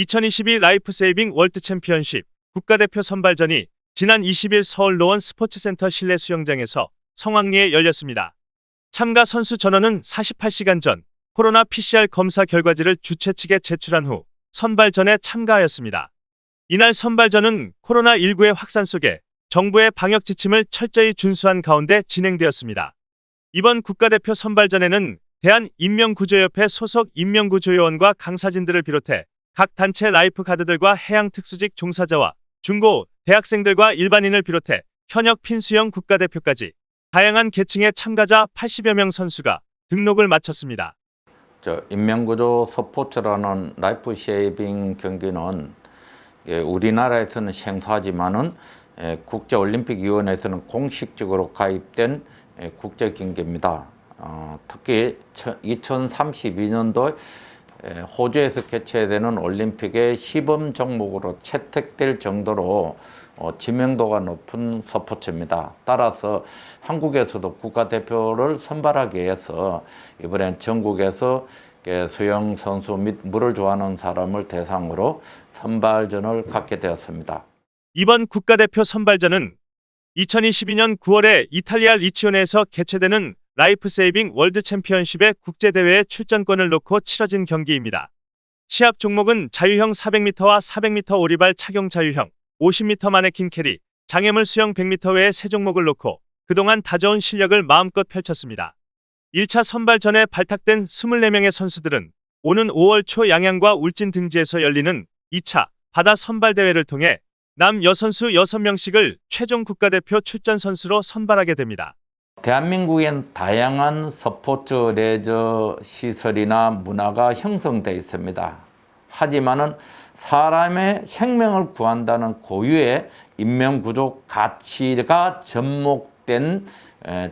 2022 Life Saving World Championship 국가대표 선발전이 지난 20일 서울 노원 스포츠센터 실내 수영장에서 성황리에 열렸습니다. 참가 선수 전원은 48시간 전 코로나 PCR 검사 결과지를 주최 측에 제출한 후 선발전에 참가하였습니다. 이날 선발전은 코로나19의 확산 속에 정부의 방역 지침을 철저히 준수한 가운데 진행되었습니다. 이번 국가대표 선발전에는 대한인명구조협회 소속 인명구조요원과 강사진들을 비롯해 각 단체 life guard들과 해양특수직 종사자와 중고, 대학생들과 일반인을 비롯해 현역 핀수영 국가대표까지 다양한 계층의 참가자 80여 명 선수가 등록을 마쳤습니다. 저 인명구조 스포츠라는 life saving 경기는 예, 우리나라에서는 생소하지만은 예, 국제올림픽위원회에서는 공식적으로 가입된 예, 국제 경기입니다. 어, 특히 2032년도 호주에서 개최되는 올림픽의 시범 종목으로 채택될 정도로 어, 지명도가 높은 스포츠입니다. 따라서 한국에서도 국가대표를 선발하기 위해서 이번엔 전국에서 수영 선수 및 물을 좋아하는 사람을 대상으로 선발전을 갖게 되었습니다. 이번 국가대표 선발전은 2022년 9월에 이탈리아 리치온에서 개최되는 Life Saving World Championship의 국제대회에 출전권을 놓고 치러진 경기입니다. 시합 종목은 자유형 400m와 400m 오리발 착용 자유형, 50m 마네킹 carry, 장애물 수영 100m 외의 세 종목을 놓고 그동안 다져온 실력을 마음껏 펼쳤습니다. 1차 선발전에 발탁된 24명의 선수들은 오는 5월 초 양양과 울진 등지에서 열리는 2차 바다 선발대회를 통해 남녀 선수 6명씩을 최종 국가대표 출전 선수로 선발하게 됩니다. 대한민국엔 다양한 스포츠 레저 시설이나 문화가 형성되어 있습니다. 하지만은 사람의 생명을 구한다는 고유의 인명구조 가치가 접목된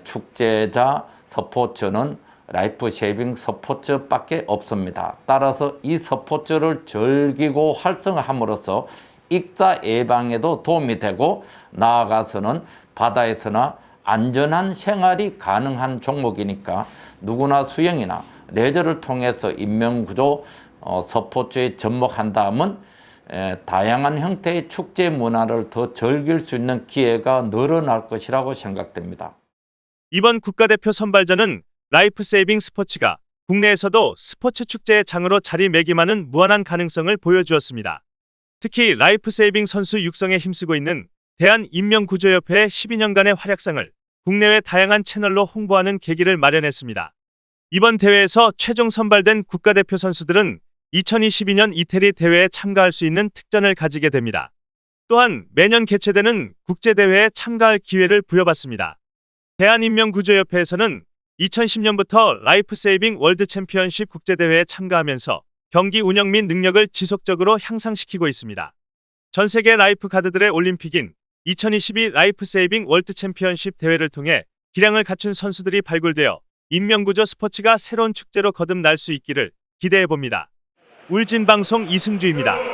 축제자 스포츠는 life saving 스포츠밖에 없습니다. 따라서 이 스포츠를 즐기고 활성화함으로써 익사 예방에도 도움이 되고 나아가서는 바다에서나 안전한 생활이 가능한 종목이니까 누구나 수영이나 레저를 통해서 인명구조 어, 스포츠에 접목한다면 에, 다양한 형태의 축제 문화를 더 즐길 수 있는 기회가 늘어날 것이라고 생각됩니다. 이번 국가대표 선발전은 life saving 스포츠가 국내에서도 스포츠 축제의 장으로 자리매김하는 무한한 가능성을 보여주었습니다. 특히 life saving 선수 육성에 힘쓰고 있는 대한인명구조협회의 12년간의 활약상을 국내외 다양한 채널로 홍보하는 계기를 마련했습니다. 이번 대회에서 최종 선발된 국가대표 선수들은 2022년 이태리 대회에 참가할 수 있는 특전을 가지게 됩니다. 또한 매년 개최되는 국제대회에 참가할 기회를 부여받습니다. 대한인명구조협회에서는 2010년부터 Life Saving World Championship 국제대회에 참가하면서 경기 운영 및 능력을 지속적으로 향상시키고 있습니다. 전 세계 life guard들의 올림픽인 2022 Life Saving World Championship 대회를 통해 기량을 갖춘 선수들이 발굴되어 인명구조 스포츠가 새로운 축제로 거듭날 수 있기를 기대해 봅니다. 울진방송 이승주입니다.